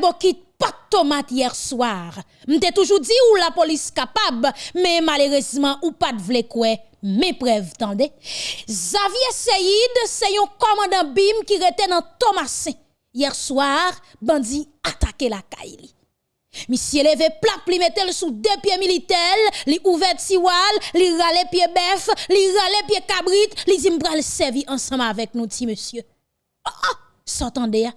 bokit pas de tomate hier soir. M'te toujours dit ou la police capable, mais malheureusement ou pas de vle quoi. Mes preuves, tendez. Xavier Seyid, c'est un commandant BIM qui était dans Thomasin. Hier soir, bandit attaqué la Kaili. Monsieur levé plat, li mettel sous deux pieds militaires, li ouvert tiwal, li rale pied bœuf, li rale pied cabrit, li zimbral servi ensemble avec nous, ti monsieur. Ah, ah, s'entendez,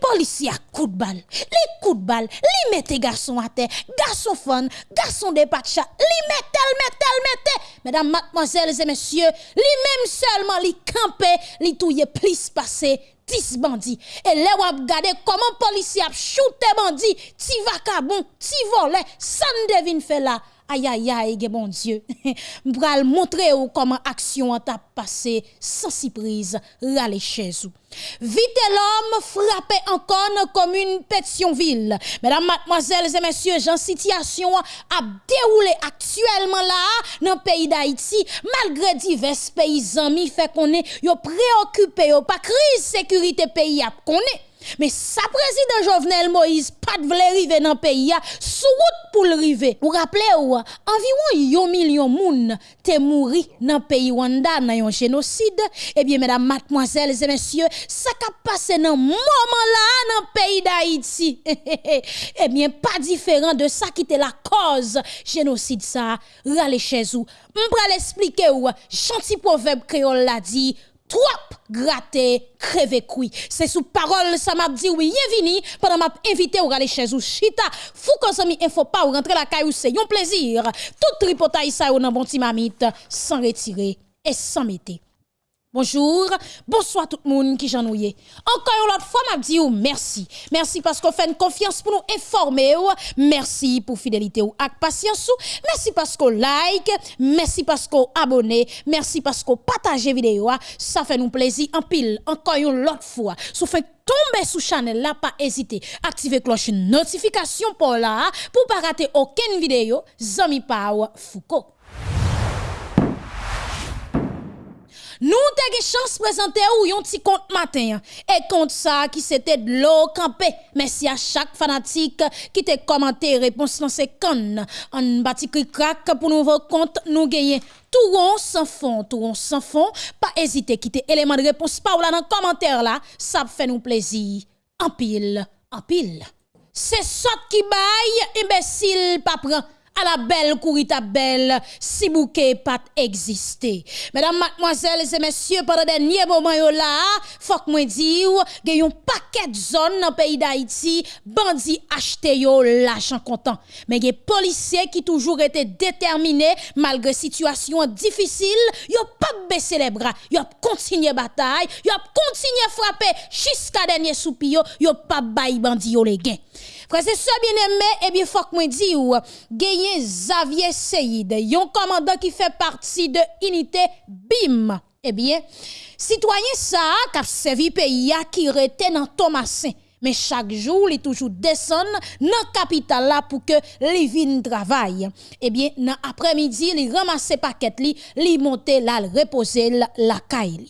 Policier à coup de balle, les coups de balle, li mette garçon à terre, garçon fun, garçon de patcha, li mettel, mettel, mettel. Mesdames, mademoiselles et messieurs, li même seulement li campé, li touye plus passé 10 bandits. Et là, on regarde comment policier a shooté bandits, ti vacabon, ti volé, ça ne devine fait là. Aïe aïe aïe, bon Dieu. M'bral montrer ou comment action a passé sans surprise, râler chez vous. Vite l'homme frappé encore comme une Pétionville. Mesdames, mademoiselles et messieurs, j'en situation a déroulé actuellement là dans le pays d'Haïti, malgré divers pays amis fait qu'on est yo préoccupé, yo pas crise sécurité pays a. Mais sa président Jovenel Moïse pas de rive dans pays sous route pour le rive. Vous rappelez environ 1 million moun te mouri dans pays Rwanda dans un génocide. Eh bien mesdames, mademoiselles et messieurs, ça qui passé dans moment là dans pays d'Haïti. eh bien pas différent de ça qui était la cause génocide ça. Rale chez vous. M'pral expliquer ou? Gentil proverbe créole l'a dit trop gratter, crever couille. C'est sous parole, ça m'a dit oui, vini pendant m'a invité ou aller chez vous. Chita, fou mi info pas ou rentrer la caille c'est un plaisir. Tout tripotaille ça ou nan bon timamite, sans retirer et sans mettre. Bonjour, bonsoir tout le monde qui j'en Encore une fois, m'a dit merci. Merci parce qu'on fait une confiance pour nous informer. Merci pour fidélité ou ak patience. Merci parce qu'on like. Merci parce qu'on abonne. Merci parce qu'on partage vidéo. Ça fait nous plaisir en pile. Encore une autre fois. Si fait tomber sous channel là, pas hésiter. Activez cloche notification pour là, pour pas rater aucune vidéo. Zami Power Foucault. Nous avons chance de présenter ou un petit compte matin. Et compte ça qui c'était de l'eau campé. Merci à chaque fanatique qui t'a commenté réponse dans ces connes. En bâti crack pour nouveau compte nous gagner. Tout rond sans fond, tout rond sans fond. Pas hésiter quitter élément de réponse ou là dans commentaire là. Ça fait nous plaisir. En pile, en pile. C'est ça qui baille, imbécile, pas la belle courita belle, si bouquet pas existé. Mesdames, mademoiselles et messieurs, pendant dernier moment là, faut que moi dire, a un paquet de zones dans le pays d'Haïti, bandits acheté yo l'argent content. Mais a policiers qui toujours été déterminés malgré situation difficile, yo pas baissé les bras, yo continué bataille, yo continué frapper jusqu'à dernier soupir, yo pas bail bandit yo les gains. Frère, c'est ça bien aimé, eh bien, faut que moi dis ou, gagné Xavier Seyid, yon commandant qui fait partie de unité BIM. Eh bien, citoyen ça, qui a servi pays qui rete dans Thomasin. Mais chaque jour, il toujours descend dans capitale là pour que les vignes travaillent. Eh bien, dans après-midi, il ramasse paquet li monte là, reposer la caille.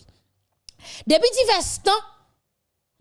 Depuis divers temps,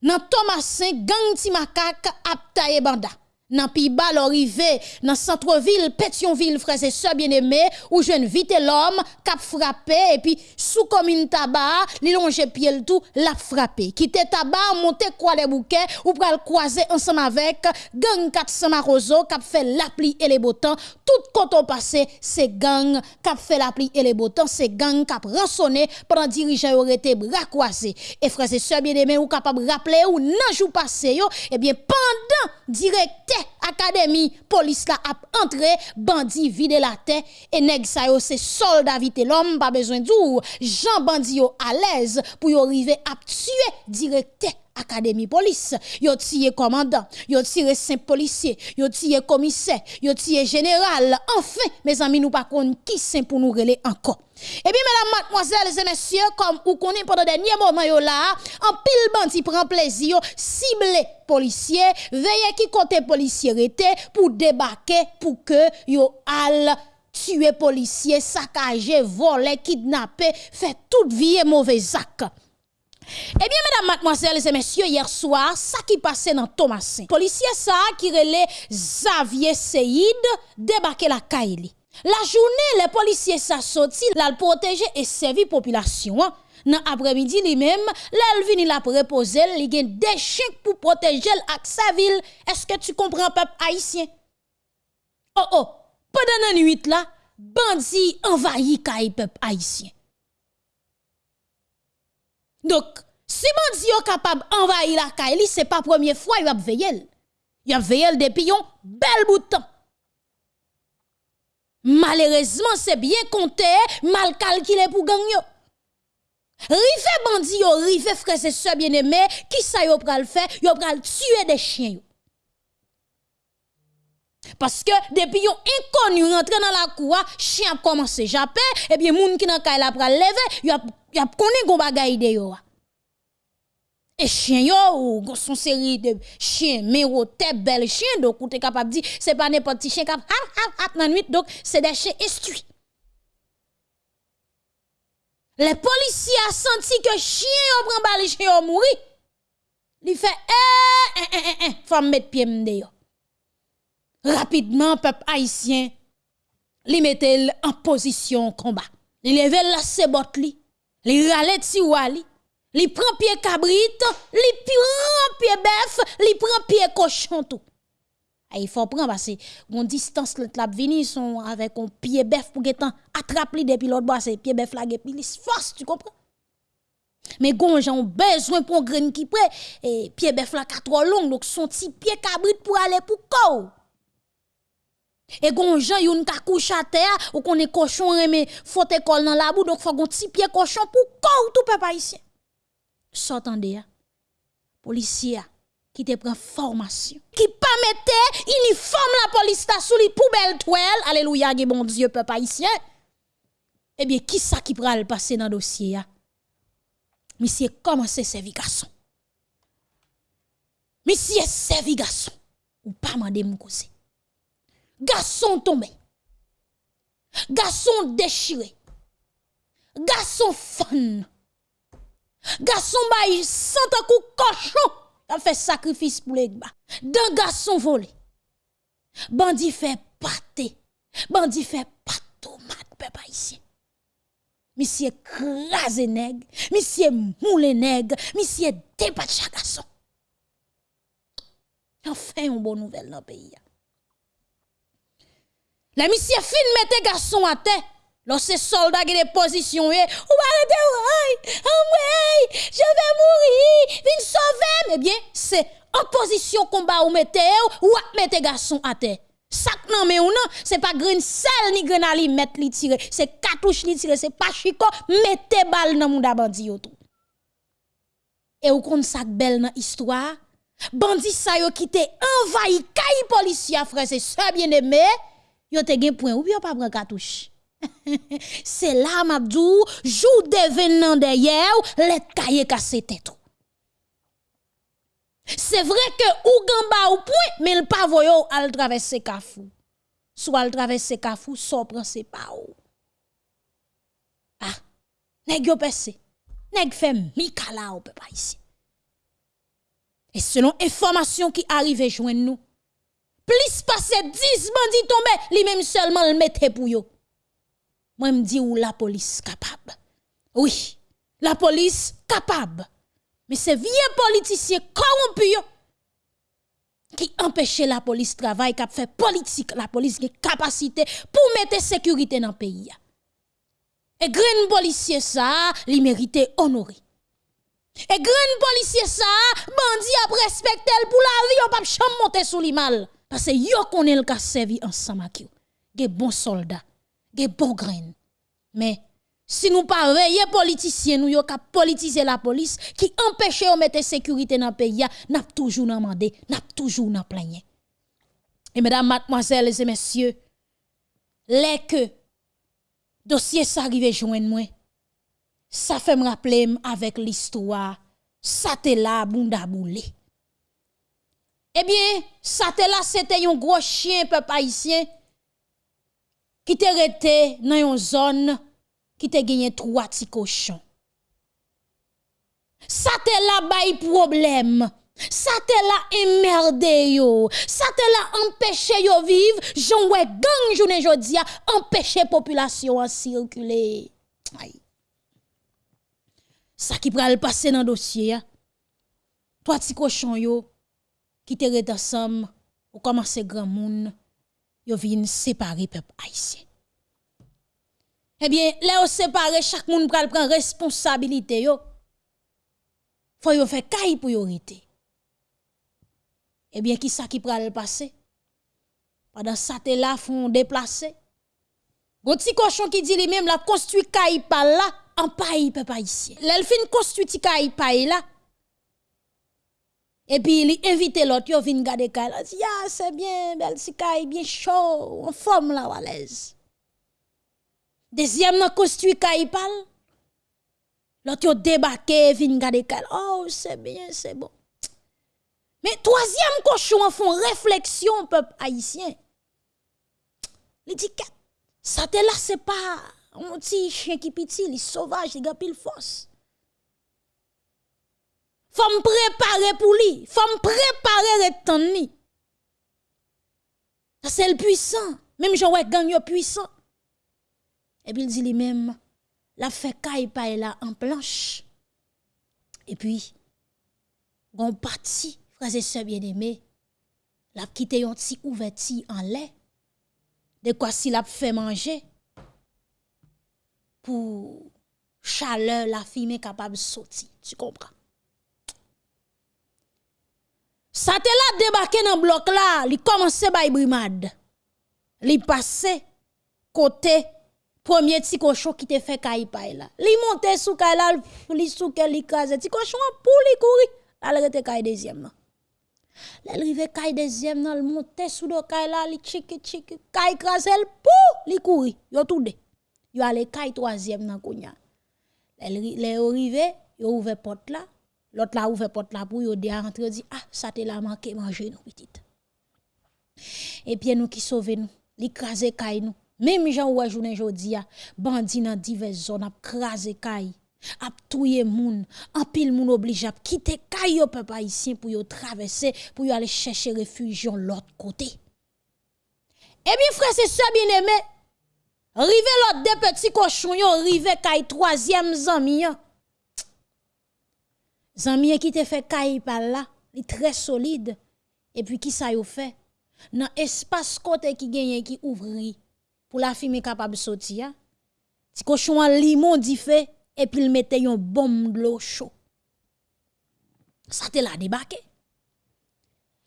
Nan Thomasin, gang ti makak ap taye banda. Nan pi bal orivé dans centre-ville Pétionville frères et sœurs bien-aimés où jeune vite l'homme cap frappé et puis sous commune tabac li longe pied tout l'a frappé. Quitter tabac monter quoi les bouquets ou pral croiser ensemble avec gang 400 marozo cap fait l'appli et les botans tout quand on passé c'est gang cap fait l'appli et les botans c'est gang cap rançonné pendant dirigeant aurait été bras croisés. Et frères et sœurs bien-aimés ou capable rappeler ou nan jou passé yo et eh bien pendant directeur akademi, polis la ap entre, bandi vide la te, e neg sa yo se solda vite l'om, pa bezwen djou, jan bandi yo alez pou yo rive ap tue direkte académie police. Yo tiré commandant yo tiré cinq policiers yo tiré commissaire yo général. Enfin mes amis nous pas qui c'est pour nous reler encore. Et eh bien, mesdames, mademoiselles et messieurs, comme vous connaissez pendant dernier moment là, en pile bandi prend plaisir, cibler policiers, veillez qui côté policier était pour débarquer pour que yo al tuer policiers, saccager, voler, kidnapper, faire toute vie mauvais acte. Eh bien, mesdames, mademoiselles et messieurs, hier soir, ça qui passait dans Thomasin. Policier ça qui relait Xavier Seyid débarqué la Kaili. La journée, les policiers ça sorti, la protéger et servir population. Hein. Dans après-midi lui-même, là vini la reposer, il gen des chiens pour protéger ak sa ville. Est-ce que tu comprends peuple haïtien? Oh oh, pendant la nuit là, bandi envahi kay peuple haïtien. Donc, si bandi est capable d'envahir la kay ce n'est pas la première fois qu'il a veillé. Il a veillé depuis un bel bout de temps. Malheureusement, c'est bien compté, mal calculé pour gagner. Rive bandi yo, rive frère et sœurs bien-aimés, qui ça yo pral faire? Yo pral tuer des chiens Parce que depuis yon inconnu rentre dans la cour, chien commencé japper et bien moun qui nan kay la pral lever, yo a connait gon bagay de yo. Et chien yo ou son série de chiens méro tête belle chien donc ou t'es capable dire c'est pas n'importe petit chien cap hat hat nan nuit donc c'est des chiens instruits. Les policiers ont senti que chien yon prend balle chien yon mouri. Il fait eh eh eh eh faut mettre pied m'de Rapidement peuple haïtien li mettait en position combat. Il levait la sebot li, li rale ti wali, li prend pied cabrit, li prend pied bœuf, li prend pied cochon tout. Ah, il faut prendre parce que distance le la vini sont avec un pied bœuf pour getan attraper depuis l'autre bois c'est pied bœuf là puis force tu comprends? Mais gon ont besoin pour grain qui près et pied bœuf là trop long donc son petit pied cabrit pour aller pour ko et gon gens yon ka couche à terre ou est cochon remet faute école dans la boue donc faut gon petit pied cochon pour ko tout peuple haïtien s'entendez policier qui te prend formation, qui pas mettait uniforme la police ta sous les poubelles toile, alléluia, bon Dieu, peuple haïtien. Eh bien, qui ça qui le passer dans dossier ya? Monsieur, comment c'est servi garçon? Monsieur, servi garçon. Ou pas mandé mon cause. Garçon tombé. Garçon déchiré. Garçon fun. Garçon bail sans coup cochon a fait sacrifice pour les gars. Deux garçons volés. Bandi fait pâté. Bandi fait pâte tomate, papa ici. Monsieur crasé nègre, monsieur moule nègre, monsieur chaque garçon. Enfin, une bonne nouvelle dans le pays. La monsieur fin mette garçon à terre. Lorsque soldats qui des positions, ou arrêtez, je vais mourir, viens sauver. Mais bien, c'est en position combat ou mettez ou mettez garçon à terre. Sac non mais ou non, c'est pas grain sel ni grain ali mettre li tirer, c'est cartouche li tirer, c'est pas chico, mettez balle dans moun bandi yo tout. Et ou kon sac belle dans histoire, bandi sa yo qui te envahi kay policier frère c'est ça bien aimé, yo te gen point ou bien pas prend cartouche. C'est là, Mabdou, jour d'événement derrière, les cahiers cassés tout. C'est vrai que ou gamba ou point, mais le pas voyo al traverser Kafou. Soit al traverser Kafou, soit prend c'est pas ou. Ah, nèg yo pesse. Nèg fait mikala ou peut pas ici. Et selon information qui arrive joindre nous, plus passer 10 bandits tombés, li même seulement le mettre pour yo. Moi, me dis où la police capable? Oui, la police capable. Mais c'est vieux politiciens corrompus qui empêchent la police de travailler, qui fait politique, la police qui capacité pour mettre sécurité dans le pays. Et grand policier ça, il mérite honoré. Et grand policier ça, bandi a respecté pour la vie, on pas jamais monter sous l'immal. Parce que yo connaît le servi ensemble avec Des bons soldats des bons graines. Mais si nous pas veiller politiciens nous yo politiser la police qui empêche de mettre sécurité dans le pays, n'a toujours demandé, n'a toujours n'a plaigné. Et mesdames, mademoiselles et messieurs, les que dossier ça arrive joindre moi, ça fait me rappeler avec l'histoire ça te là bunda boulé. Eh bien, te là c'était un gros chien peuple haïtien qui te resté dans une zone qui te gagné trois petits cochons. Te la bail problème. Te la emmerdé yo. Te la empêché yo vivre. J'en ouais gang journée jodi a empêcher population à circuler. Aïe. Ça qui pral passer dans dossier Toi ti cochon yo qui te ret ensemble ou commence grand monde yo vinn séparer peuple haïtien. Eh bien, là, on sépare, chaque monde prend responsabilité, yo. Faut yo faire caille rete. Eh bien, qui ça qui pral passer? Pendant ça, te là, font déplacer. Gon petit cochon qui dit lui-même, la construit caille par là, en papa ici. L'elle fin construit caille par là. Et puis, il invite l'autre, yo vin garder caille. Il dit, ah, c'est bien, belle bien chaud, en forme là, à l'aise. Deuxième nan construit Kaipal. L'autre yo débarqué, gade kal. Oh, c'est bien, c'est bon. Mais troisième cochon font réflexion peuple haïtien. Il dit ça c'est pas un petit chien qui petit, il sauvage, il a pile force. Faut me préparer pour lui, faut me préparer. Ça c'est le puissant, même j'en ouais gang yo puissant. Et puis il dit lui-même, la fait caille paille là en planche. Et puis, on parti, frères et sœurs bien-aimés, la quitté un petit ouverti en lait. De quoi s'il a fait manger pour chaleur la fille capable de sortir. Tu comprends? Ça te là débarqué dans le bloc là, il commençait à brimade. Il passait côté premier petit cochon qui te fait caille là. Li monte sous caille là, li qu'elle li crase. Petit cochon pour li courir. Elle rete caille deuxième là. Elle rive caille deuxième là, monte sous do caille là, li chiki chiki. Caille elle pour li courir. Yo tout de. Yo aller caille troisième là kounya. Les arrivé, yo ouvert porte là. L'autre là ouvert porte là pour yo de rentrer dit ah ça te la manqué manger nous petite. Et puis nous qui sauver nous, li crase caille nous. Même gens ou journée jodi a bandi dans diverses zones ap krasé kay, ap touye moun, en pile moun oblige ap quitter yo peuple haïtien pour yo traverser pour yo aller chercher refuge l'autre côté. Eh bien frère c'est ça bien aimé. Rive l'autre des petits cochons rive kay troisième zami. Zami qui te fait kay là, il très solide. Et puis qui ça yo fait? Dans espace côté qui gagne qui ouvri pour la fille capable de sortir. Si cochon limon dit fait et puis il mettait une bombe de l'eau chaud. Ça te l'a débarqué.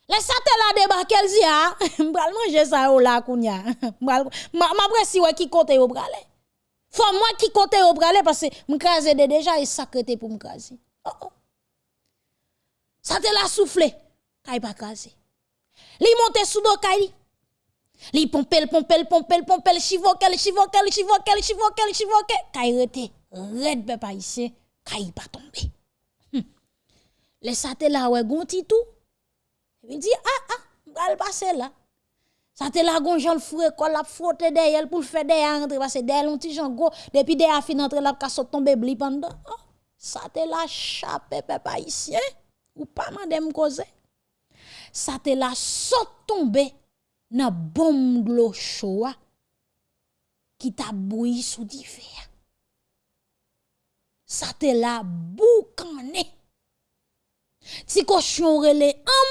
Les ça te l'a débarqué, elle dit ah, m'bral manger ça au la kounya. M'bral ma presse ouais qui côté au bralé. Faut moi qui côté au bralé parce que m'crase de déjà et sacré pour m'craser. Oh oh. Ça te l'a soufflé. Kay pas craser. Li monte sous do kay Li pompel, pompel, pompel, pompel, chivokel, chivokel, chivokel, chivokel, chivokel. Kay rete, red pa ici, kay pas tomber. Hm. Les sate la ouais gonti tout. Il dit ah ah, m'gal passer là. Sate la gon jan fure ko la frotte derrière pour faire derrière entrer parce que derrière un petit jan go depuis derrière fin entrer la sot tomber bli pendant. Oh, sate la chape papa ici ou pas madame cause. Sate la sot tomber nan bombe l'eau chaude qui t'a bouilli sous fer. Ça te la boucané. Ti cochon relé en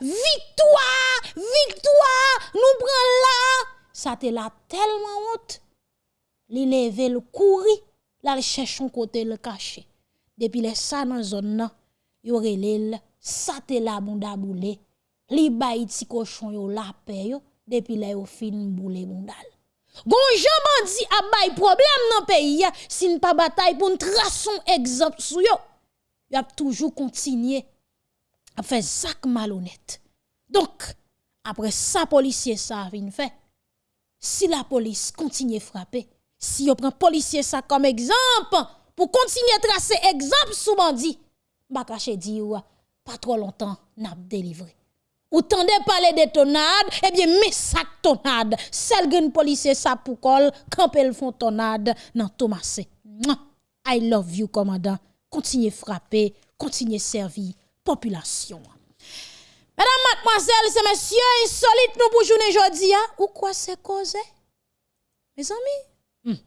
victoire, victoire, nous prenons là. Ça te la tellement honte. Li le couri, la cherche son côté le caché. Depuis les ça dans zone yo relé ça te la bonda boule. Li bay ti cochon yo la paix yo depuis là yo fin boule bondal gon jan dit a bay problème dans pays si ne pas bataille pour tracer exemple sou yo. Y a toujours continuer à faire sac malhonnête donc après ça policier ça vient fait si la police continue frapper si on prend policier ça comme exemple pour continuer à tracer exemple sous bandit ba caché di pas trop longtemps n'a délivré ou tendez parler de tonade, eh bien, mais ça tonade. Celle gen policier ça pour col, quand elle font tonade dans Thomas. I love you, commandant. continuer frapper, continuer servir population. Mesdames, mademoiselles et messieurs, insolite nous pour journée aujourd'hui, hein? ou quoi c'est causé? Mes amis, hmm.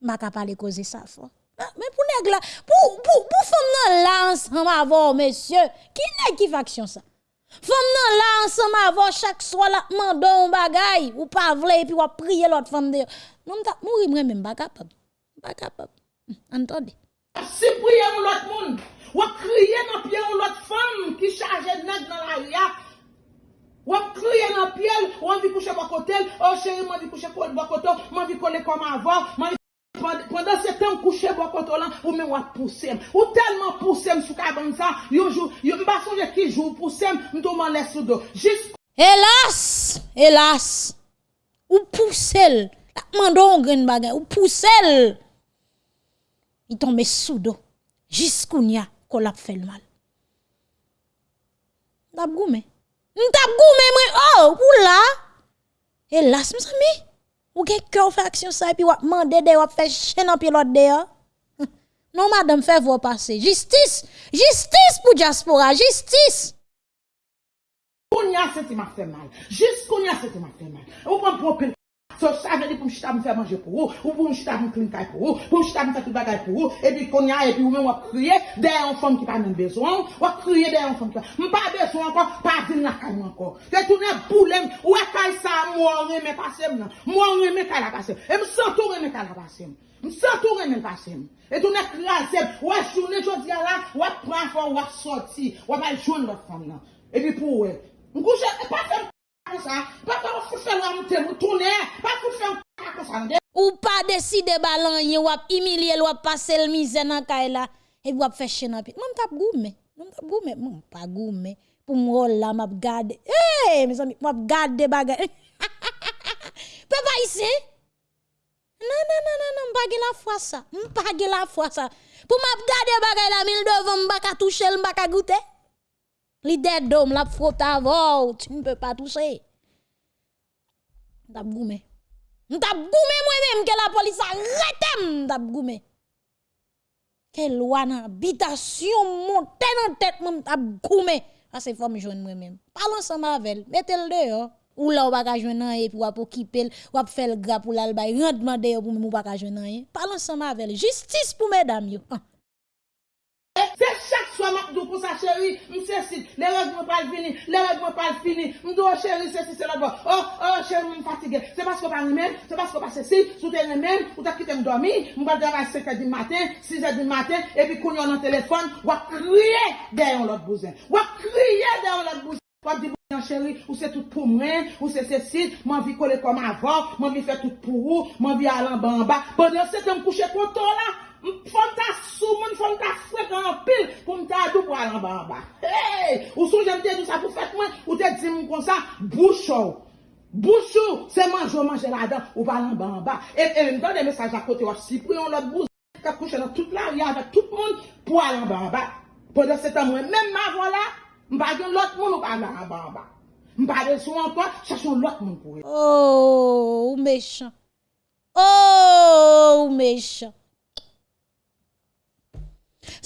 m'a pas parler causer ça. Ah, mais pour nèg là, pour pour pour femme là ensemble avant monsieur, qui n'est qui faction ça? Femme nan là ensemble avant chaque soir là mandon bagay ou pas vle puis ou prier l'autre femme de. Non t'a mourir moi même pas capable. Pas capable. Hmm. Si prier l'autre monde, ou crier dans pied l'autre femme qui charge nèg dans la ria. Ou crier dans pied, ou envie coucher à côté, oh chérie, moi envie coucher à côté, moi envie coller comme avant, Pendan se tem kouche bo koto lan, ou men wap pousem. Ou telman pousem sou ka ban sa, yo jou, yo mba sonje ki jou pousem, mdo man les sou do. Jis... Elas, elas, ou pousel, lakman do on gren bagay, ou pousel, yi tombe sou do, jis koun ya kolap fel mal. Ndap goume, ndap goume mwen, oh, ou la, elas msami, Ou gen cœur fait action ça et puis wap mande de wap fait chaîne en pilote de Non madame fait vous passer. Justice, justice pour diaspora, justice. Kounya se ti ma fe mal. Jist kounya se ti ma fe mal. Ou pan pou So sa vè di pou m chita m fè manje pou ou, ou pou m chita m klin kaj pou ou, pou m chita m fè tout bagay pou ou, epi konya epi ou men wap kriye dey an fòm ki pa men bezon, wap kriye dey an fòm ki pa. M pa bezon ankon, pa zin la kaj m ankon. Se toune boulem, wè kaj sa m wò reme pasem nan, m wò reme kaj la pasem, e m sentou reme kaj la pasem, m sentou reme pasem. E toune krasem, wè jounen jodi ala, wè pran fòm, wè soti, wè mal joun lò fòm nan. E di pou wè, m kouche, e pa fèm. Ou pa deside balan ye wap imilye wap pase l mizen an kay e la E wap feche nan pit. Mwen tap goume Mwen tap goume Mwen pa goume. Pou mwen la map gade Eee Mwen gade bagay. Pe pa isi Nan nan nan nan Mwen pa ge la fwa sa Mwen pa ge la fwa sa. Pou map gade bagay la Mil devan mba ka touche l mba ka goute. Li dedo m la fwota vò Tu mpe pa touche. Ndap goume. Ndap goume mwen menm ke la polis arretem. Ndap goume. Ke lwa nan habitation monte nan tet mwen ndap goume. A se fòm jwen mwen menm. Palan sa mavel. Metel de yo. Ou la ou baka jwen nan e pou wap ou kipel. Wap fel gra pou lal bay. Rendman de yo pou mou baka jwen nan e. Palan sa mavel. Justice pou medam yo. An. mwen mak dou pou sa cheri, mse sit, le regman pal vini, le regman pal fini, mdo oh, cheri se si se la bo, oh, oh, cheri m fatige, se pasko pa remen, se pasko pa se si, sou te remen, ou ta kitem domi, mba gavay 5 e di maten, 6 e di maten, epi koun yon nan telefon, wak kriye deyon lot bouzen, wak kriye deyon lot bouzen. Wap di bouyan chéri, ou se tout pou mwen, ou se se sit, mwen vi kole kom avon, mwen vi fe tout pou ou, mwen vi alan ban ba. Pendant se te m kouche konton la, Fonta sou moun, fon ta fwek an pil pou mta adou pou alan ba an ba. Hey! Ou sou jem te dou sa pou fwek mwen, ou te di moun kon sa, bouchou. Bouchou, se manjou manje la dan, ou ba alan ba an ba. E, e mwen de mesaj akote wak si pou yon lot bouz, ka kouche nan tout la, yon avek tout moun pou alan ba an ba. Pwede de setan mwen, men ma vola, mba gen lot moun ou ba alan ba an ba. Mba gen sou an kwa, chachon lot moun pou yon. Oh, ou mechan. Oh, ou mechan.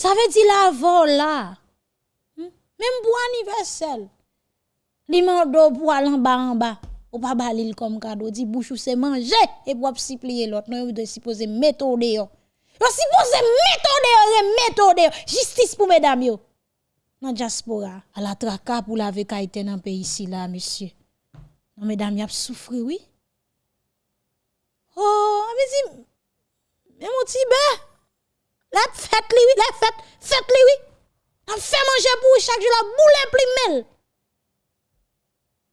Ça veut dire la vol là. Hmm? Même pour anniversaire. Li mando pour aller en bas en bas. Ou pas balil comme cadeau. Dit bouchou c'est manger et pour plier l'autre. Non, de supposer méthode yo. Yo supposé méthode méthode Justice pour mesdames yo. Dans diaspora, à la traka pour la vekaïté dans pays ici là, monsieur. Non, mesdames, y a souffri, oui. Oh, mais dit, mais mon. La fête lui, oui, la fête, fête lui, oui. On fait manger pour chaque jour la boule plus mel.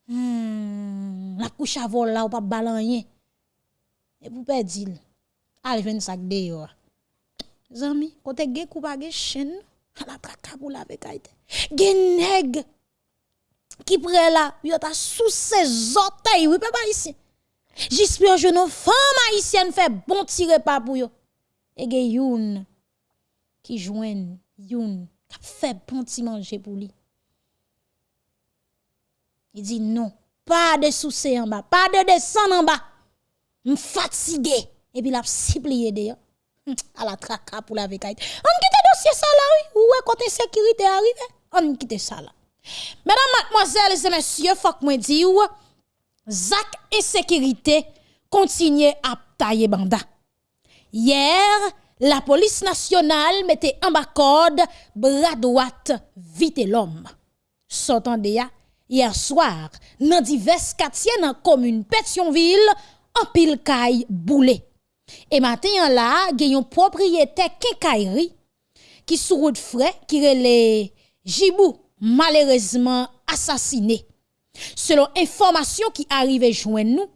Hmm, la couche à vol là ou pas balan Et pour perdre allez venir sac yo. Zami, côté ge kou pa ge chen, la traka pour la vekaite. Gen nèg qui prend là, yo ta sous ses orteils, oui papa ici. J'espère que nos femmes haïtiennes fait bon tirer pas pour yo. Et gen youn qui joignent youn qui fait bon petit manger pour lui. Il dit non, pas de soucis en bas, pas de descendre en bas. Je fatigué et puis il a siplié d'ailleurs. à la traka pour la vekaï. On quitte dossier ça là, oui. Ou côté sécurité arrivé. On quitte ça là. Mesdames, mademoiselles et messieurs, faut que moi Zak insécurité continue à tailler banda. Hier, la police nationale mettait en bas code bras droite vite l'homme. S'entendez hier soir, dans divers quartiers dans commune Pétionville, en pile caille boulé. Et maintenant là, il y a un propriétaire quincaillerie qui sous route frais qui relè Jibou malheureusement assassiné. Selon information qui arrive joindre nous,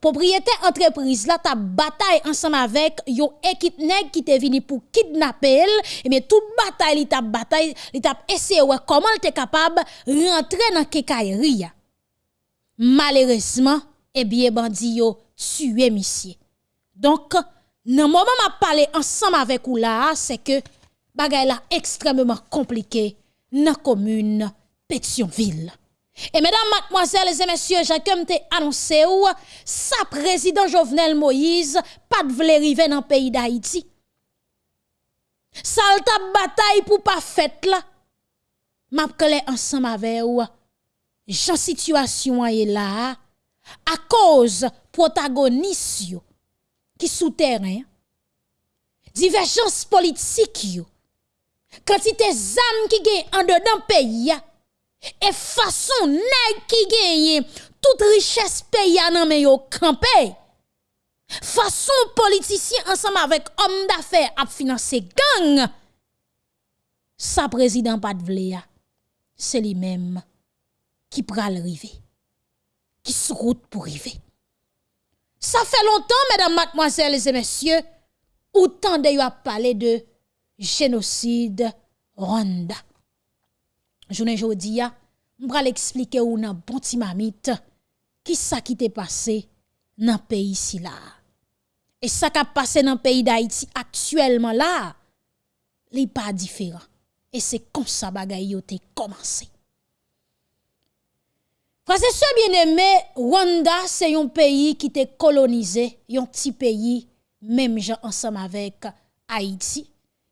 propriétaire entreprise là ta bataille ensemble avec yon équipe qui te venu pour kidnapper et mais toute bataille li t'a bataille li t'a essayé comment elle était capable rentrer dans kekaillerie malheureusement eh bien bandi yo tué monsieur. Donc dans moment m'a parlé ensemble avec ou là c'est que bagay là extrêmement compliqué dans commune Pétionville et mesdames, mademoiselles et messieurs, j'ai te annoncé ou, sa président Jovenel Moïse, pas de vle dans le pays d'Haïti. Salta bataille pour pas fête là. M'a ensemble avec ou. Jean situation est là à cause protagoniste qui souterrain divergence politique yo quantité âmes qui gagne en dedans pays et façon nèg qui gagne toute richesse pays nan men yo campé. Façon politicien ensemble avec homme d'affaires a financer gang. Sa président pas c'est lui-même qui pral river. Qui se route pour river. Ça fait longtemps, mesdames, mademoiselles et messieurs, autant de yo a parlé de génocide Rwanda. Jounen jodi ya, mbra l'explike ou nan bonti mamit, ki sa ki te pase nan peyi si la. E sa ka pase nan peyi da iti aktuelman la, li pa diferan. E se kon sa bagay yo te komanse. Fase se bieneme, Rwanda se yon peyi ki te kolonize, yon ti peyi, mem jan ansam avek Haiti,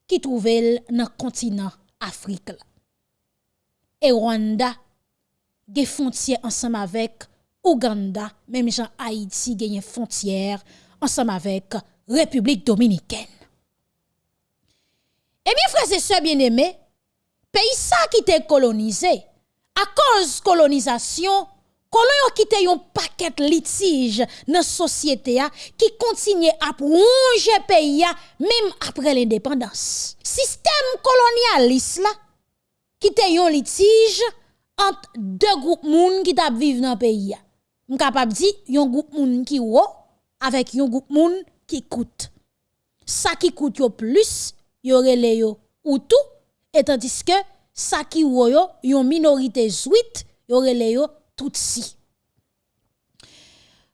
ki trouvel nan kontinant Afrik la. Et Rwanda des frontières ensemble avec Ouganda, même Jean Haïti une frontière ensemble avec République dominicaine. Et bien frères et sœurs bien-aimés, pays ça qui était colonisé à cause colonisation Colon qui quitté un paquet litige dans société qui continue à plonger pays même après l'indépendance. Système colonialiste là qui te yon litige entre deux groupes qui vivre dans le pays. Je capable dire yon groupe moun qui avec yon groupe moun qui coûte. Ça qui coûte plus, yo yo ou tout et tandis que ça qui yo yon minorité zuit, yo yo tout si.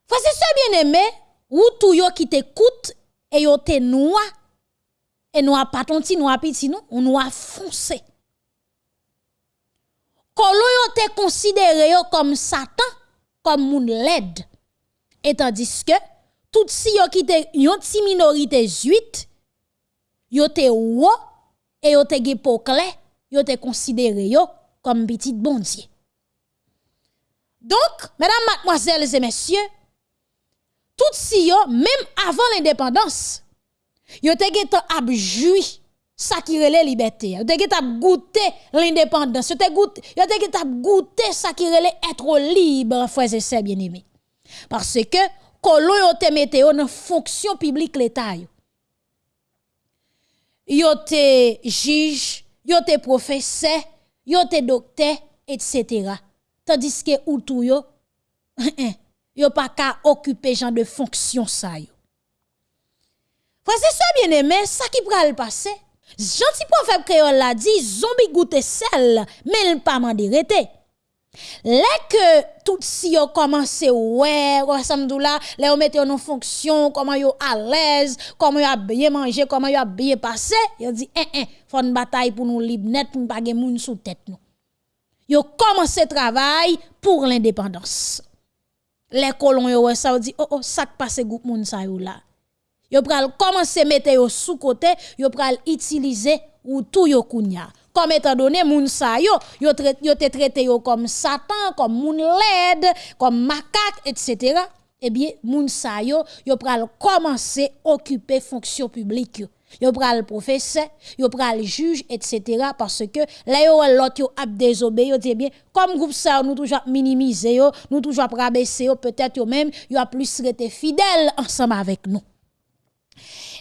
C'est bien aimé, ou tout yo qui te coûte et yo te noa et noa pas ton ti noa petit non, on noa foncé kolon yo te considéré comme Satan, comme moun led. Et tandis que, tout si yo qui te yon ti minorité zuit, yo te wo, et yo te ge yo te considéré yo comme petit bondier. Donc, mesdames, mademoiselles et messieurs, tout si yo, même avant l'indépendance, yo te ge te abjoui ça qui relait liberté. Te t'a goûté l'indépendance. Yo te goûté, ça qui relait être libre, frères et sœurs bien-aimés. Parce que colon yo te mette dans fonction publique l'état yo. Te juge, yo professeur, yo te docteur, etc. Tandis que ou tout yo, yo pas qu'à occuper genre de fonction ça et sœurs bien-aimés, ça qui pral passer Gentil prophète créole l'a dit, zombie goûte sel, mais il pas mandé rete. Là que tout si yo commencé ouais, ressemble là, là on mette en fonction, comment yo à l'aise, comment yo a bien manger, comment yo a bien passé, dit eh eh, faut une bataille pour nous libre net pour pas moun sous tête nous. Yo commencé travail pour l'indépendance. Les colons yo ça dit oh oh ça passe groupe moun ça yo là. Yo pral commencer mettre yo sous côté, yo pral utiliser ou tout yo kounya. Comme étant donné moun sa yo, yo, yo te traité yo comme Satan, comme moun led, comme macaque, etc. Eh bien, moun sa yo, yo pral occuper fonction publique yo. Yo pral professeur, yo pral juge, etc. Parce que là yo l'autre yo ap désobé, yo bien, comme groupe ça, nous toujours minimiser nous toujours rabaisser peut-être yo même, yo a plus été fidèle ensemble avec nous.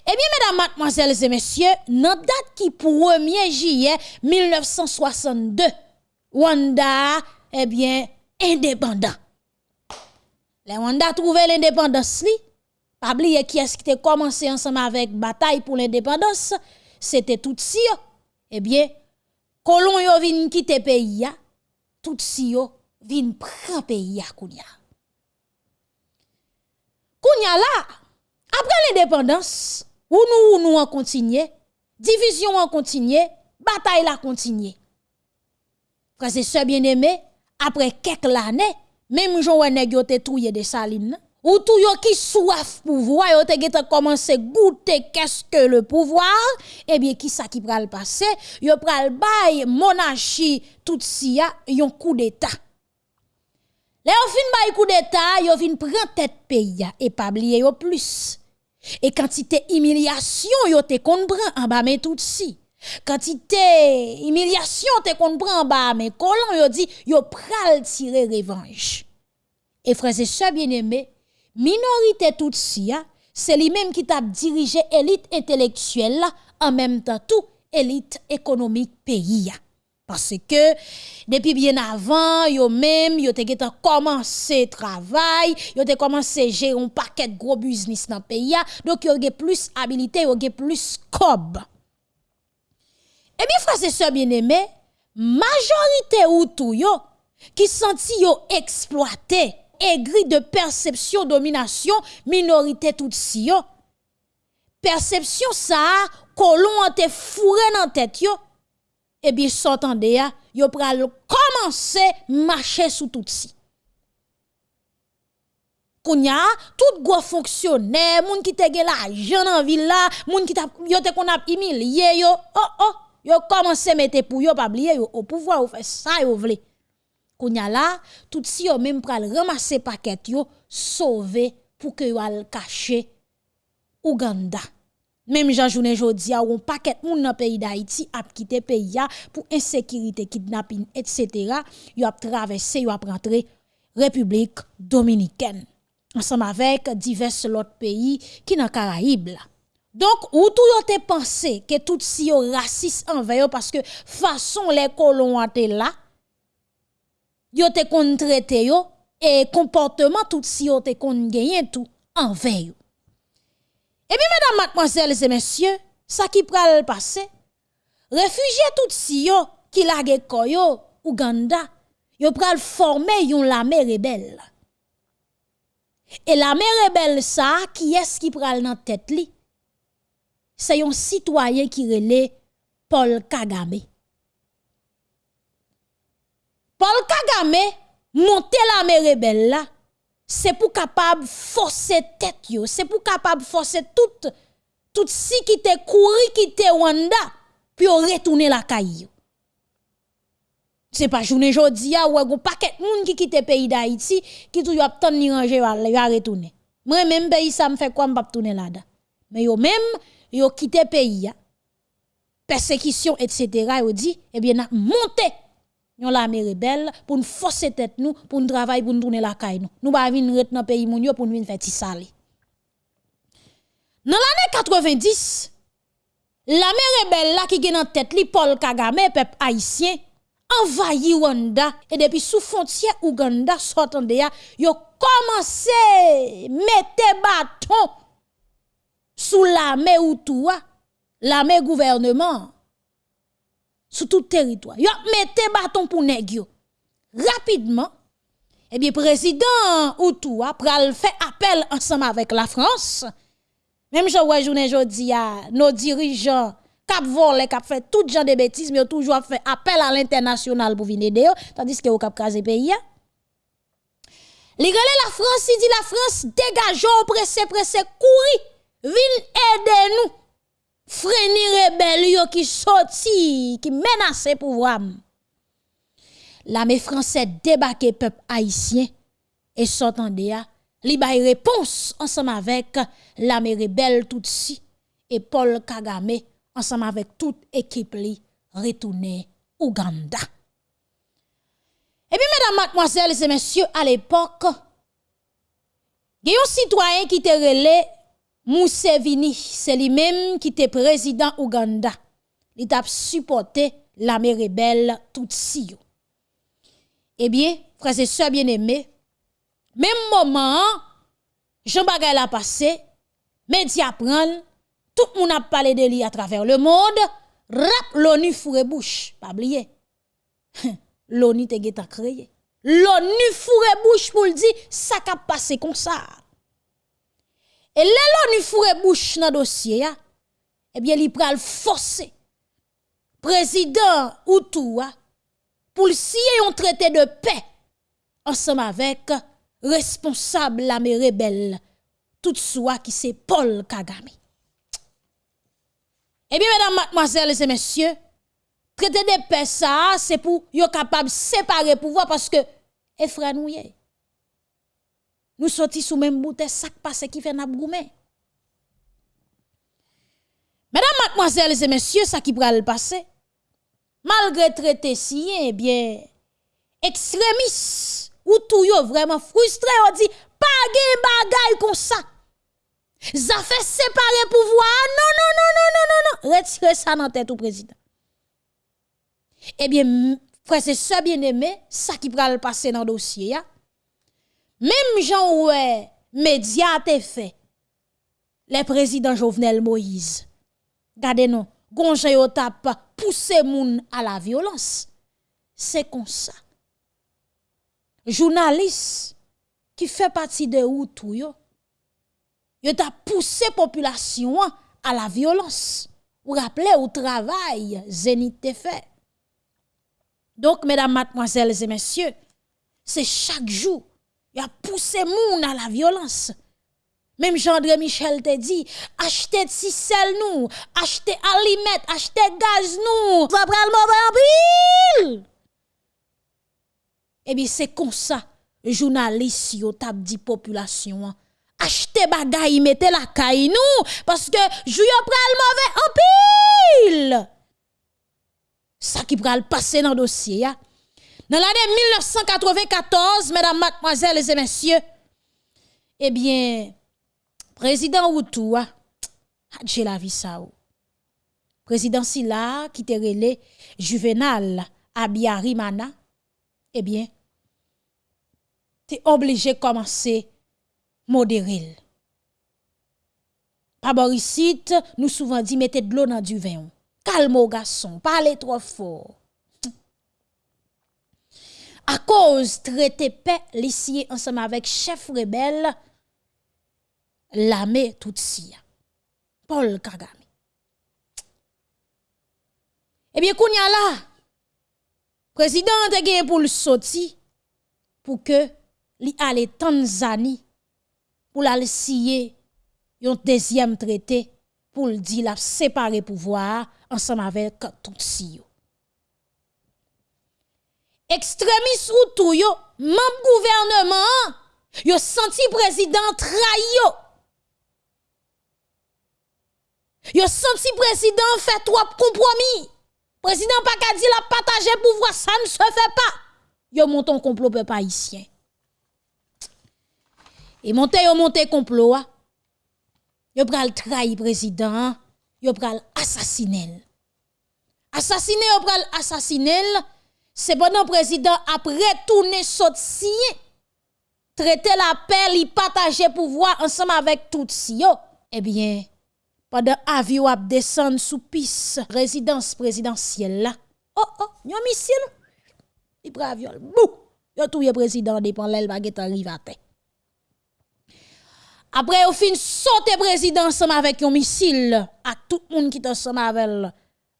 Eh bien, mesdames, mademoiselles et messieurs, notre date qui 1er juillet 1962, Wanda, eh bien, indépendant. Les Wanda trouvé l'indépendance, li, pas oublier qui est-ce qui a commencé ensemble avec bataille pour l'indépendance, c'était tout si Eh bien, colon yo vin quitter pays tout si yo vin prend pays ya kounya. Kounya là, après l'indépendance, ou nous ou nous en continuer, division en continuer, bataille la continuer. Frères et sœurs bien-aimés, après quelques années, même Jean Nèg yo te touye de saline, ou tout yo qui soif pouvoir, yo te commencé goûter qu'est-ce que le pouvoir, eh bien qui ça qui pral passer, yo pral bay monarchie tout si ya yon coup d'état. Les yo fin bay coup d'état, yo fin prend tête pays et pas oublier plus. Et quantité humiliation yo te comprend en bas mais tout si. Quantité humiliation te comprend en bas mais colon yo dit yo pral tirer revanche. Et frères et sœurs bien-aimés, minorité tout si c'est lui-même qui t'a dirigé élite intellectuelle en même temps tout élite économique pays parce que depuis bien avant, yo même yo te commencé travail, yo te commencé gérer un paquet de gros business dans le pays donc yo ge plus habilité, yo ge plus cob. Et bien frères et sœurs bien-aimés, majorité ou tout yo qui senti yo exploité, aigri de perception domination, minorité tout si yo. Perception ça, colon te fourré dans tête eh bien, s'entendez, ya, yo pral commencer marcher sous tout si. Kounya, tout gros fonctionnaire, moun qui te gen l'argent en ville là, moun qui t'a yo te humilié yo, oh oh, yo commencé mettre pour yo pas yo au pouvoir ou fait ça yo vle. Kounya là, tout si yo même pral ramasser paquet yo, sauver pour que yo al cacher Ouganda. Même Jean Journée jodi a un paquet moun dans pays d'Haïti a quitté pays pour insécurité, kidnapping, etc. Yo a traversé, yo a rentré République dominicaine ensemble avec divers autres pays qui dans Caraïbes Donc, ou tout yo te pensé que tout si yo raciste envers parce que façon les colons étaient là, yo te traité yo et comportement tout si yo te kon gagné tout envers. Et bien, mesdames, mademoiselles et messieurs, ça qui pral passer, réfugiés tout si yo, qui lage koyo, Ouganda, yo pral former yon l'armée rebelle. Et l'armée rebelle ça, qui est-ce qui pral nan tête li? C'est un citoyen qui relè Paul Kagame. Paul Kagame monte l'armée rebelle là c'est pour capable forcer tête yo, c'est pour capable forcer tout tout si qui te couru qui te Rwanda puis retourner la caille. C'est pas journée jodi a ou un paquet moun qui quitte pays d'Haïti qui toujours attend ni ranger va retourner. Moi même pays ça me fait quoi m'pa tourner là-dedans? Mais yo même yo quitté pays persécution etc. yo dit eh bien monter Yon l'armée rebelle pour nous forcer tête nous, pour nous travailler, pour nous tourner la caille nous. Nous pas venir dans pays moun pour nous faire ti sali. Dans l'année 90, l'armée rebelle là qui gen en tête li Paul Kagame peuple haïtien envahi Rwanda et depuis sous frontière Ouganda sortande ya yo commencé mettre bâton sous l'armée ou tout l'armée gouvernement sur tout territoire. Yo mettez bâton pour nèg Rapidement, eh bien président Outou a pral fait appel ensemble avec la France. Même je vois journée jodi nos dirigeants cap volé cap fait tout genre de bêtises mais toujours fait appel à l'international pour venir aider tandis que au cap craser pays. Li la France, il dit la France dégage pressé pressé courir vin aider nous freiner rebelle yo qui sorti qui menace pouvoir l'armée française débarquer peuple haïtien et s'entendait a li bay réponse ensemble avec l'armée rebelle Tutsi et Paul Kagame ensemble avec toute équipe li retourner Ouganda. Et puis mesdames, mademoiselles et messieurs, à l'époque, il y a un citoyen qui te relé Moussevini, c'est lui-même qui était président Ouganda. Il a supporté l'armée rebelle Tutsi. Eh bien, frères et sœurs bien-aimés, même moment, Jean Bagay l'a passé, médias prennent, tout le monde a parlé de lui à travers le monde, rap l'ONU fourre bouche, pas oublier. L'ONU te créé. L'ONU fourre bouche pour le dire, ça a passé comme ça. Et là, l'ONU fourre bouche dans le dossier, eh bien, il pral forcer président Outoua pour signer un traité de paix ensemble avec responsable l'armée rebelle, tout soit qui c'est Paul Kagame. Eh bien, mesdames, mademoiselles et messieurs, traité de paix ça, c'est pour être capable de séparer pouvoir parce que, et nous nous sortis sous même bouteille, ça passe qui fait n'a Mesdames, mademoiselles et messieurs, ça qui le passer, malgré traité si, eh bien, extrémistes, ou tout yo vraiment frustré, on dit, pas de bagay comme ça. Ça fait séparer pouvoir. Non, non, non, non, non, non, non. Retirez ça dans tête au président. Eh bien, frère, c'est ça bien aimé, ça qui le passer dans le dossier. Même Jean ouais, média te fait. Les présidents Jovenel Moïse. Gardez nous, gonje yo tap pousser moun à la violence. C'est comme ça journaliste qui fait partie de ou tout yo, yo t'a poussé population à la violence. Ou rappelez au travail Zénith te fait. Donc mesdames, mademoiselles et messieurs, c'est chaque jour il a poussé moun à la violence. Même Jean-André Michel te dit, achetez sel nous, achetez aliments, achetez gaz nous, ça le mauvais eh bien, c'est comme ça, journaliste yo tap dit population, achetez bagay, mettez la caille nous, parce que jou yo pral mauvais en pile. Ça qui pral passer dans le dossier, Dans l'année 1994, mesdames, mademoiselles et messieurs, eh bien, président Outou, j'ai la vie ça Président Silla, qui te relé Juvenal Abiyarimana, eh bien, tu es obligé de commencer à modérer. Par ici, nous souvent dit mettez de l'eau dans du vin. Calme au garçon, parlez trop fort. À cause traité paix l'ici ensemble avec chef rebelle l'armée Tutsi. Paul Kagame. Eh bien, kounya là, président a gagné pour le sortir pour que li Tanzanie pour la signer un deuxième traité pour le dire la séparer pouvoir ensemble avec yo. Extrémistes ou tout yo, gouvernement, yo senti président trahi yo. Yo senti président fait trois compromis. Président qu'à dire la partager pouvoir, ça ne se fait pas. Yo monte un complot peuple haïtien. Et monte yo complot. Yo pral trahi président, yo pral assassiner. Assassiner yo pral c'est pendant président après tourner sorti traiter la paix, li partager pouvoir ensemble avec tout si. Eh bien, pendant avion ap descend sous piste résidence présidentielle là. Oh oh, yon missile. Il prend avion. Bou. Yo touye président dépend l'el baguette arrive à terre. Après au fin sauter président ensemble avec un missile à tout le monde qui est ensemble avec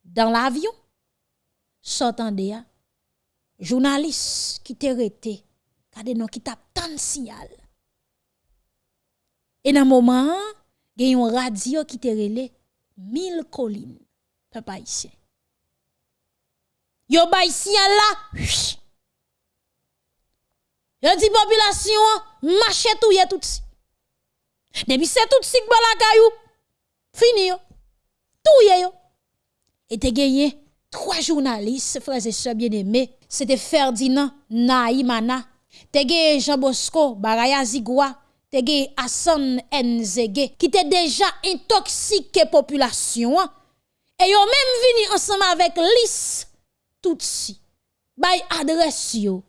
dans l'avion. S'entendez journaliste qui t'est arrêté, qui tape tant signal. Et dans moment gen yon radio qui te relé mille collines, papa ici. Yo bay signal là. Yo dit population, marche tout yé tout si. Depuis c'est tout si que la caillou. Fini yo. Tout yé yo. Et te gagné trois journalistes, frères et sœurs bien-aimés. C'était Ferdinand Naïmana. Te gagné Jean Bosco Baraya Zigwa. Te gagné Hassan Nzege. Qui était déjà intoxiqué population. Et yo même vini ensemble avec Lys tout si. Bay adresse yo.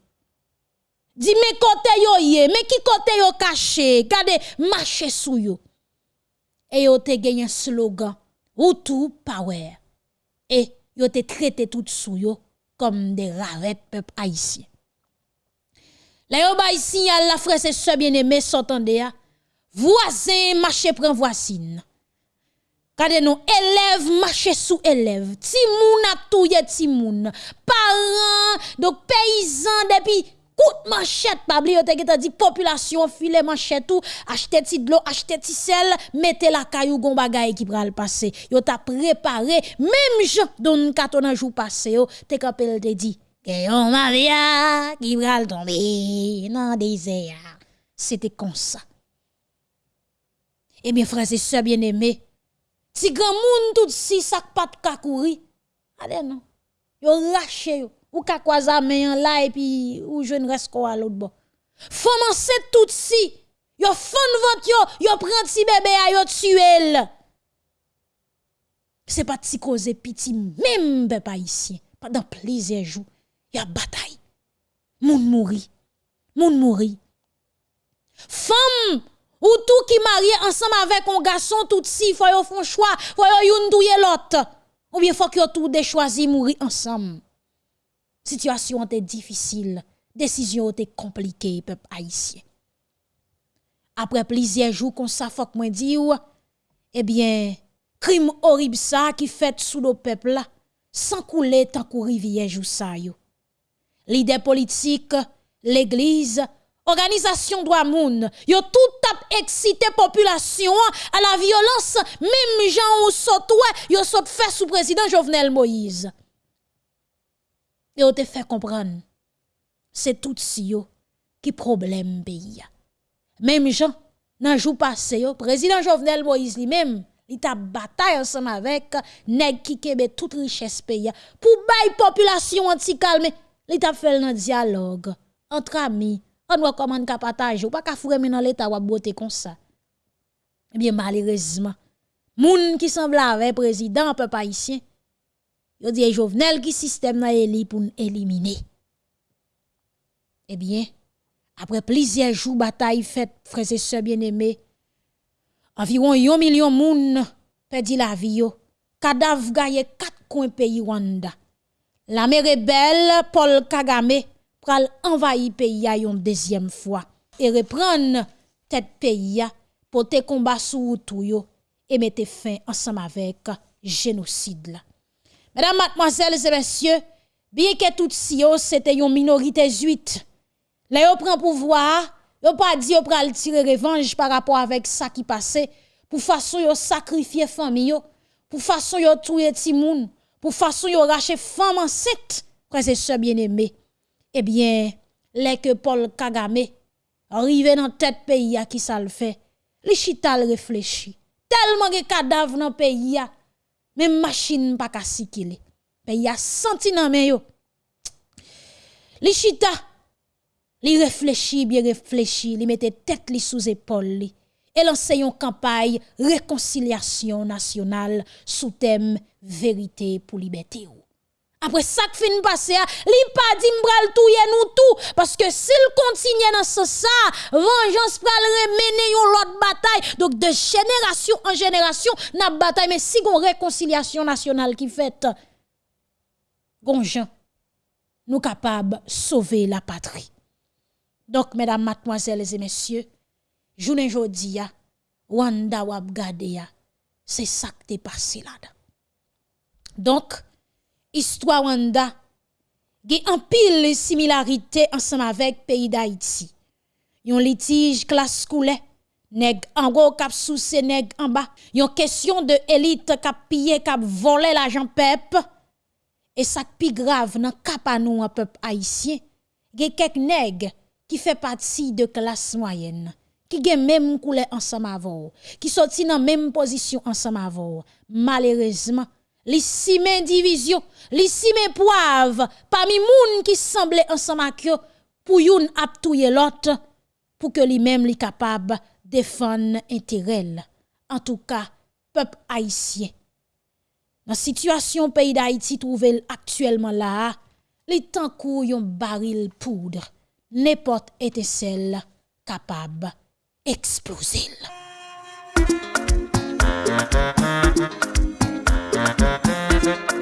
Di me kote yo ye, me ki kote yo caché, kade marché sou yo. Et yo te un slogan, ou tout power. Et yo te traité tout sou yo comme des rarettes peuple haïtien. La yo bay la frère c'est bien aimé s'entende ya. Voisin marché prend voisine. Kade nou élève marché sous élève. Ti moun a touye ti moun. Parents, donc paysans depuis coup manchette pas oublier te dit population filet manchette tout. Acheter ti de l'eau acheter ti sel mettez la caillou gon bagay qui pral passer. Yo t'a préparé même gens don katon jour passé yo. Te kapel te dit yon maria qui pral tomber dans désert. C'était comme ça. Eh bien frères et sœurs bien-aimés si grand moun tout si sak pat ka kouri, allez non. Yo rache yo. Ou ka kwaza men là et puis ou jeune reste quoi à l'autre bon. Femme enceinte tout si. Yo fon vent yo, yo prend ti bébé a yo tuel. C'est pas ti cause piti même pas ici. Pendant plusieurs jours, y a bataille. Moun mouri. Moun mouri. Femme ou tout qui marié ensemble avec un garçon tout si faut yo font choix, faut yo youn touye l'autre. Ou bien faut que tout de choisi mourir ensemble. Situation était difficile, décision était compliquée peuple haïtien. Après plusieurs jours qu'on ça faut eh bien crime horrible ça qui fait sous le peuple sans couler tant que rivière. Leader politique, l'église organisation droit moun, yo tout tap excité population à la violence, même gens ou saute yo saute fait sous président Jovenel Moïse. Et on te fait comprendre, c'est tout si yo qui problème pays. Même gens, nan jour passé yo, président Jovenel Moïse lui-même, il t'a bataille ensemble avec nèg qui kebe toute richesse pays pour bay population anti calme, il t'a fait un dialogue entre amis on recommande qu'à partager ou pas qu'à fourrer dans l'état ou beauté comme ça. Eh bien malheureusement, moun qui semble avec président peuple haïtien, yo dit Jovenel qui système na éli pour éliminer. Eh bien, après plusieurs jours bataille faite frères et sœurs bien-aimés, environ 1 million moun perdu la vie yo. Cadavre gagne quatre coins pays Rwanda. La mère rebelle Paul Kagame pral envahir pays une deuxième fois et reprendre tête pays pour te combat sous tout yo et mettre fin ensemble avec génocide. Mesdames, mademoiselles et messieurs, bien que tout si c'était une minorité juite, là yo prend pouvoir, yo pas dit yo pral tirer revanche par rapport avec ça qui passait pour façon yo sacrifier famille pour façon yo tuer ti moun, pour façon yo racher femme enceinte, frères et sœurs bien-aimés eh bien, les que Paul Kagame arrive dans tête pays qui ça le fait, li chita réfléchit. Tellement de cadavres dans pays même machine pas ka sikile. Pays a senti nan men yo. Li chita, li réfléchit, bien réfléchi, li mette tête li sous épaule li. Et lance une campagne réconciliation nationale sous thème vérité pour liberté. Après ça qui fin passé, li pas dit m'bral touye nous tout parce que s'il continue dans ce ça, vengeance pral remene yon l'autre bataille. Donc de génération en génération, n'a bataille mais si gon réconciliation nationale qui fait gonjan nous capables sauver la patrie. Donc mesdames, mademoiselles et messieurs, journée jodi ya, Wanda wap gade c'est ça qui est passé là. Donc histoire Wanda qui en pile similarité ensemble avec pays d'Haïti. Yon litige classe coulé nèg en haut cap sous ces nèg en bas. Yon question de élite cap piller cap voler l'argent peuple. Et ça pi grave nan cap à nous un peuple haïtien. Gen quelques nèg qui fait partie de classe moyenne qui gen même couleur ensemble avec qui sorti dans même position ensemble avec malheureusement li simen division li simen poivre parmi moun qui semble ensemble pour yon ap touye l'autre pour que lui même li capable défendre intérêt en tout cas peuple haïtien. Dans situation pays d'Haïti trouvé actuellement là les temps yon baril poudre. N'importe étincelle capable exploser. Non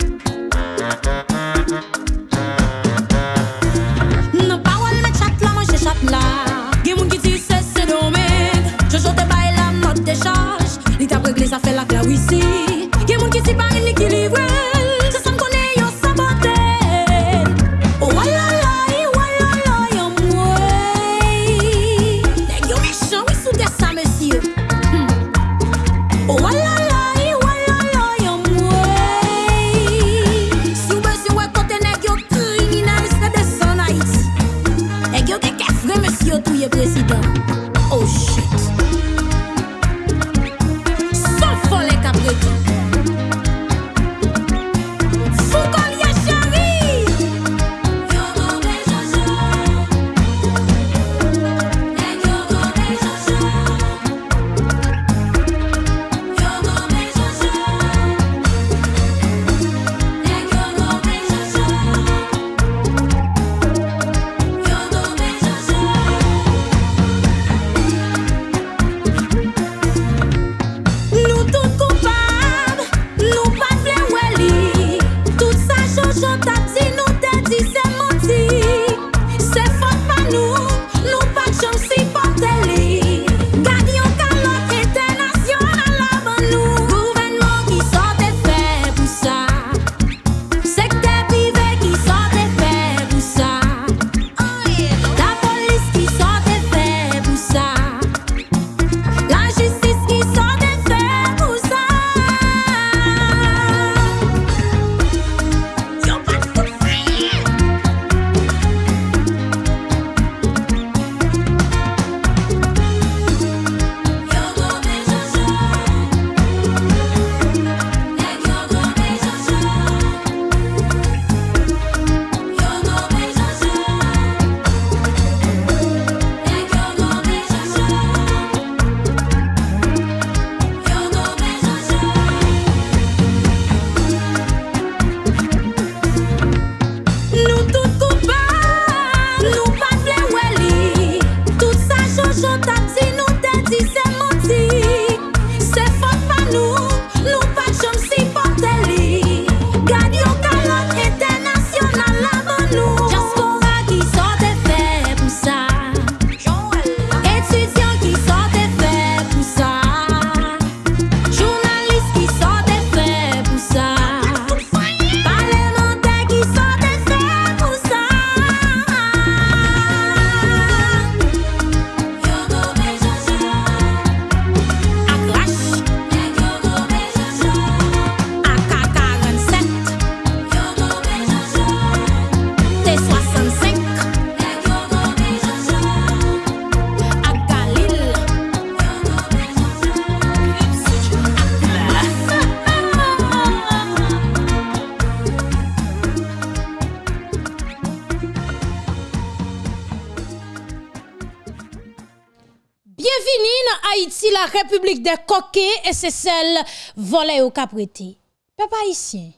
Bienvenue dans Haïti, la République des coquets et c'est celle volée au caprété. Papa haïtien,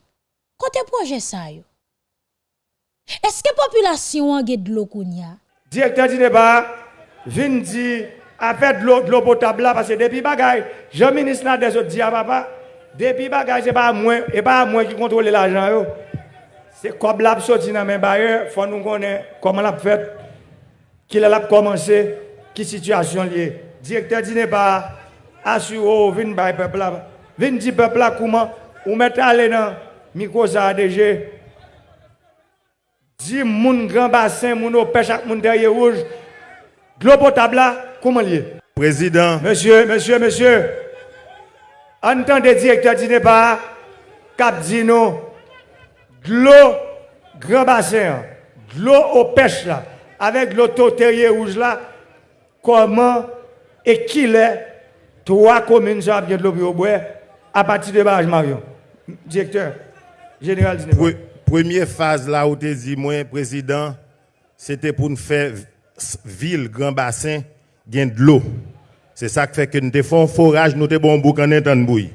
côté projet ça yo. Est-ce que population a de l'eau kounya? Directeur du débat, vin di avec l'eau de l'eau potable là, parce que depuis bagay, je ministre n'a des autres dit à papa, depuis bagay c'est pas moi et pas moi qui contrôle l'argent yo. C'est comme l'a sorti dans mes bailleurs, faut nous connaître comment l'a fait, qui l'a commencé. Qui situation liée. Directeur du débat, assure, vin bay peuple là, vin dire peuple là comment, ou mettre aller dans micro ça DG, Dis moun grand bassin, moun au pêche ak moun derrière rouge. L'eau potable là, comment lié? Président, Monsieur, monsieur, monsieur, entendez directeur dîner pas, cap Dino, l'eau, grand bassin, de l'eau aux pêches là, avec l'auto terrier rouge là, comment et qui est trois communes bien de l'eau à partir de barrage Marion. Directeur, général première phase là où tu dit, moi, président, c'était pour nous faire ville, grand bassin, gain de l'eau. C'est ça qui fait que nous faisons un forage, nous te bon bouc en bouille.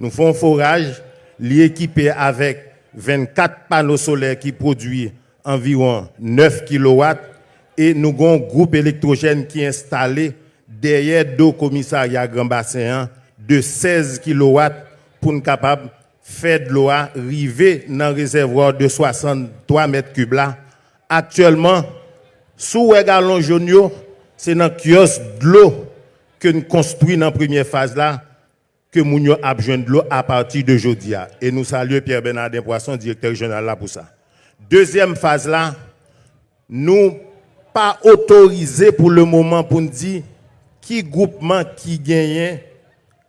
Nous faisons un forage, l'équipé avec 24 panneaux solaires qui produisent environ 9 kW et nous avons un groupe électrogène qui est installé derrière deux commissariats Grand Bassin hein, de 16 kW pour nous capable faire de l'eau arriver dans le réservoir de 63 mètres cubes. Actuellement, sous jaunes, yo, c'est dans le kiosque de l'eau que nous construisons dans la première phase là, que nous avons de l'eau à partir de jeudi. Et nous saluons Pierre Bernardin Poisson, directeur régional là pour ça. Deuxième phase nous pas autorisé pour le moment pour nous dire qui groupement qui gagne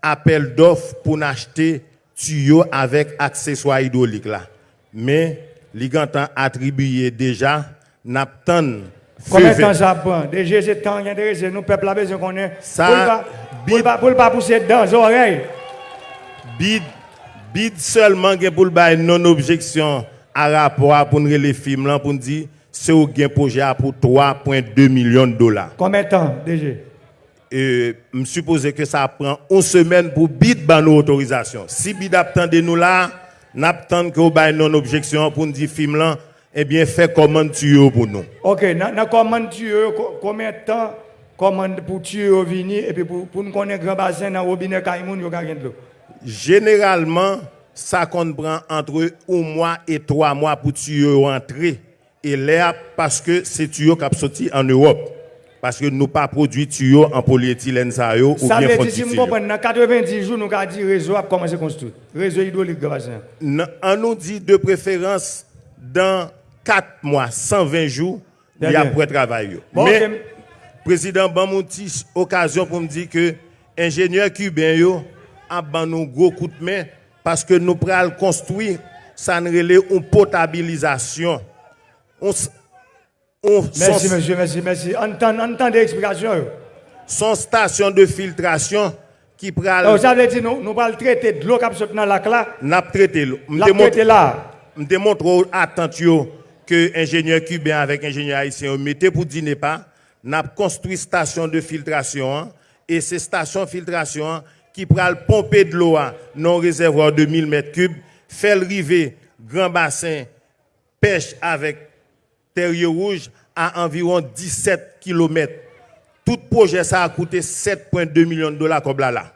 appel d'offres pour nous acheter tuyaux avec accessoires hydrauliques là. Mais ont attribué déjà, n'attendent Combien de temps ça prend? Déjà, c'est temps qui nous, peuple, la besoin qu'on. Ça, Pour pas- pousser dans les oreilles. bid, bid seulement pour le bail non objection à rapport pour nous les films pour nous dire c'est au gain projet pour 3.2 millions de dollars. Combien de temps déjà Et me suppose que ça prend une semaine pour bid ban nos autorisations. Si bid attendez nous là, n'attend que bail non objection pour nous dire film là eh bien fait commande tuyau pour nous. Ok, dans commande tu co- combien de temps commande pour tuer au vini et puis pour, pour nous connaître grand bassin dans le robinet Kaimoun, il y a gagné de l'eau? Généralement, ça qu'on prend entre un mois et trois mois pour tuyau rentrer. Et là, parce que c'est tuyau qui a sorti en Europe. Parce que nous pas produit tuyau en polyéthylène ça ou Ça bien veut dire, si dans 90 jours, nous avons dit réseau a commencé à construire. Réseau hydraulique On nous dit de préférence dans 4 mois, 120 jours, il y a pour travail. Bon, Mais, ok. président Bamouti, occasion pour me dire que ingénieur cubain yo a ban nous gros coup de main parce que nous prenons construire ça ne relève une potabilisation. On, s- on- Merci, monsieur, merci, merci. Entendez l'explication. son station de filtration qui pral Alors, ça veut dire, nous, nous allons traiter de l'eau qui sorti dans la là. n'a traité. l'eau. Montre- traiter là. me démontre attention que ingénieur cubain avec ingénieur haïtien mettez pour dîner pas n'a construit station de filtration hein, et ces stations de filtration qui pral pomper de l'eau hein, dans un réservoir de 1000 mètres cubes fait le grand bassin pêche avec terrier rouge à environ 17 km. Tout projet ça a coûté 7,2 millions de dollars comme là là.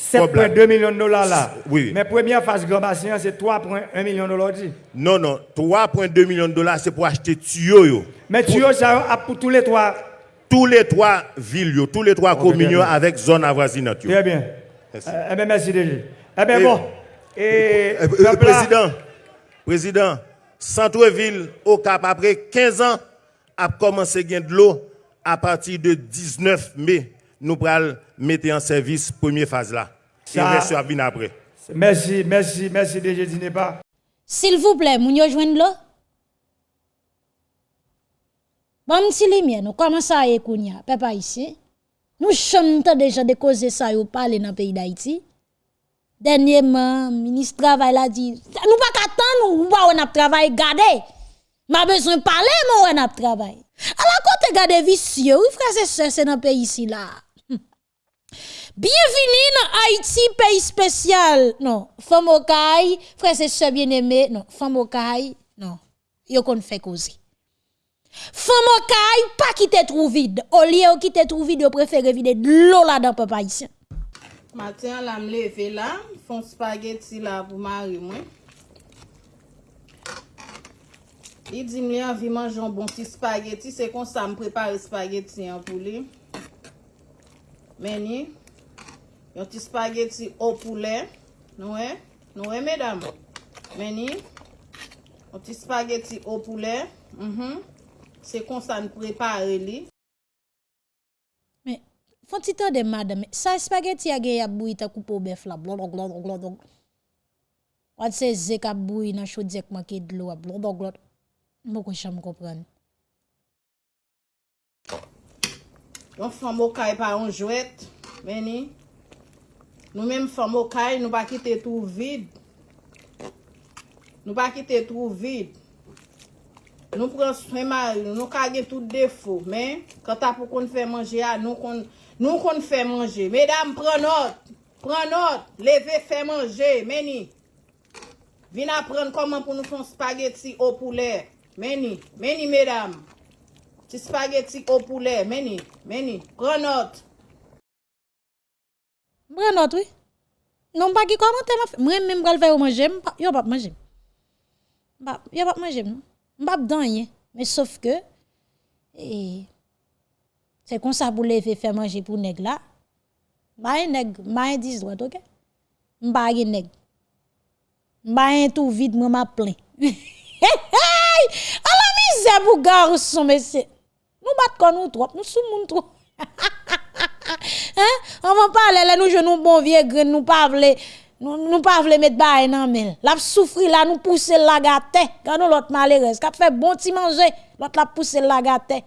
7,2 millions de dollars là. Oui. Mais première phase grand bassin, c'est 3,1 millions de dollars. Non non, 3,2 millions de dollars c'est pour acheter tuyaux. Mais tu as ça a pour tous les trois. tous les trois villes, tous les trois communes yo, bien. avec zone avoisinante. Très bien. Merci. Euh, eh bien, merci déjà. Eh bien, bon. Et. Président, président, centre-ville au Cap, après 15 ans, a commencé à gagner de l'eau à partir de 19 mai. Nous pourrons mettre en service première phase là. Et Ça- le reste après. Merci, merci, merci déjà, dîner pas. S'il vous plaît, yo joindre là. Bon, m'ti lumière, nous commençons à écouter, papa ici. Nous chantons déjà de causer ça yo parler dans le pays d'Haïti. Dernièrement, ministre travail a dit, nous pas qu'attendre, nous pas on a travail garder. M'a besoin parler, moi on a travail. Alors côté garder vicieux, oui frère c'est ça c'est dans le pays ici là. Bienvenue dans Haïti, pays spécial. Non, femme au caille, frère c'est sœur bien-aimé. Non, femme au caille, non. Yo kon fait causer. Femme au caille, pas quitter trou vide. Au lieu quitter trou vide, yo préfère vider de l'eau là dans papa haïtien. Maten la m leve la, fon spageti la pou mari mwen. Li di m li anvi manjon bon ti spageti, se kon sa m prepare spageti an pou li. Meni, yon ti spageti o poulet, nou e, nou e medam. Meni, yon ti spageti o poulet, mm -hmm. se kon sa m prepare li. Fon ti tan de madame, sa espageti a ge yap bouy ta koupo bef la, blondon, blondon, blondon. Wan se zek ap bouy nan chodzek maki dlo a blondon, blondon. Mwen kon chan mwen kompren. Yon fòm okay pa yon jwet, meni. Nou men fòm okay, nou pa ki te tou vid. Nou pa ki te tou vid. Nou pran seman, nou kage tout defo, men. Kata pou kon fè manje a, nou kon... Nou kon fè manje. Medam, pren not. Pren not. Leve fè manje. Meni. Vin apren koman pou nou fon spageti o poulet. Meni. Meni, medam. Ti spageti o poulet. Meni. Meni. Pren not. Pren not, oui. Non pa ki komante ma fè. Mwen mwen mwen fè ou manje. Yo pap manje. Yo pap manje. Mbap danye. Me sof ke. E... Se kon sa pou leve fè manje pou neg la, ma yon neg, ma yon diz doat, ok? Mba yon neg. Mba yon tou vide mwen ma plen. A la mizè pou garson, mesè. Nou bat kon nou trop, nou sou moun trop. hein? On va parler là, nous jouons bon vieux grain, nous pas nous, nous pas mettre bail nan mel. La souffri là, nous pousser la gâté. Quand nous l'autre malheureuse, qu'a fait bon petit manger, l'autre la pousser la gâté.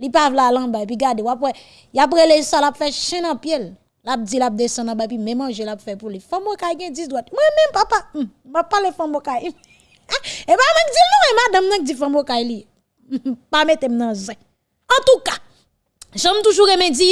Li pas vle aller en bas puis gade ou après y après les ça la fait chien en pied. La dit la descend en bas puis même manger la fait pour lui. Femme kay gen 10 droite. Moi même papa, hum, m'a parler femme kay. Et pas même dire non et madame nan dit femme kay li. Pas mettre nan zin. En tout cas, J'aime toujours aimer dire,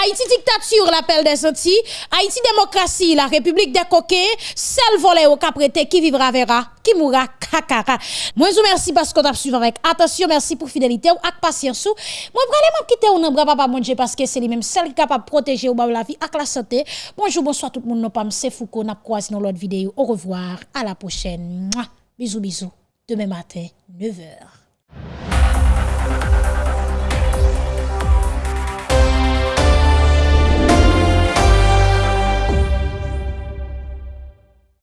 Haïti dictature, l'appel des Antilles, Haïti démocratie, la République des coquets, seul volé au caprété qui vivra verra, qui mourra kakara. Moi, je vous remercie parce qu'on a suivi avec attention, merci pour fidélité ou avec patience. Moi, vraiment quitter ou non, bras papa manger parce que c'est lui-même seul qui est capable de protéger ou la vie avec la santé. Bonjour, bonsoir tout le monde, nous c'est Foucault, n'a croisé dans l'autre vidéo. Au revoir, à la prochaine. Bisous, bisous. Demain matin, 9h.